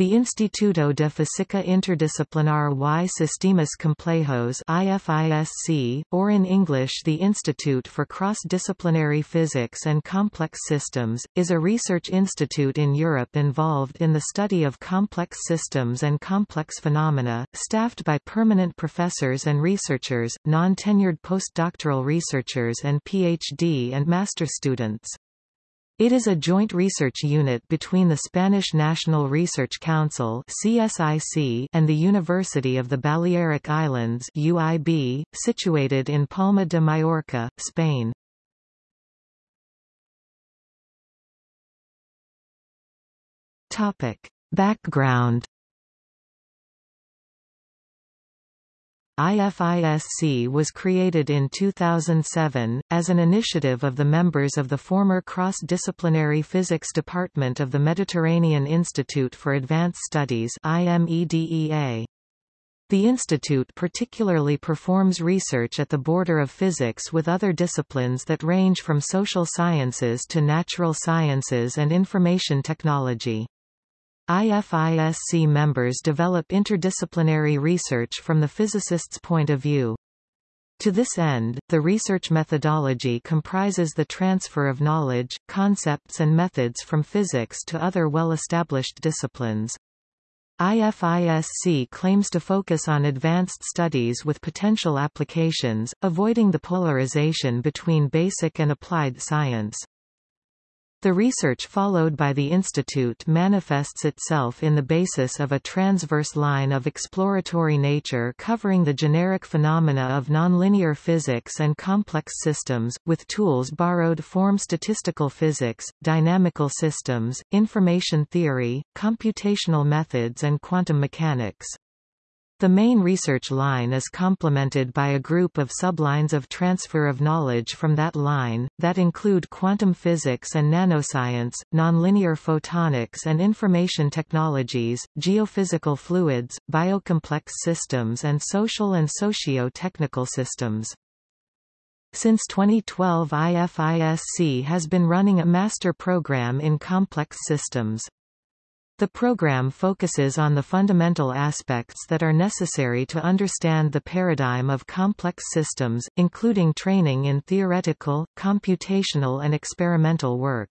The Instituto de Física Interdisciplinar y Sistemas Complejos IFISC, or in English the Institute for Cross-Disciplinary Physics and Complex Systems, is a research institute in Europe involved in the study of complex systems and complex phenomena, staffed by permanent professors and researchers, non-tenured postdoctoral researchers and PhD and master students. It is a joint research unit between the Spanish National Research Council (CSIC) and the University of the Balearic Islands (UIB), situated in Palma de Mallorca, Spain. Topic: Background IFISC was created in 2007, as an initiative of the members of the former Cross-Disciplinary Physics Department of the Mediterranean Institute for Advanced Studies IMEDEA. The institute particularly performs research at the border of physics with other disciplines that range from social sciences to natural sciences and information technology. IFISC members develop interdisciplinary research from the physicist's point of view. To this end, the research methodology comprises the transfer of knowledge, concepts and methods from physics to other well-established disciplines. IFISC claims to focus on advanced studies with potential applications, avoiding the polarization between basic and applied science. The research followed by the Institute manifests itself in the basis of a transverse line of exploratory nature covering the generic phenomena of nonlinear physics and complex systems, with tools borrowed from statistical physics, dynamical systems, information theory, computational methods and quantum mechanics. The main research line is complemented by a group of sublines of transfer of knowledge from that line, that include quantum physics and nanoscience, nonlinear photonics and information technologies, geophysical fluids, biocomplex systems and social and socio-technical systems. Since 2012 IFISC has been running a master program in complex systems. The program focuses on the fundamental aspects that are necessary to understand the paradigm of complex systems, including training in theoretical, computational and experimental work.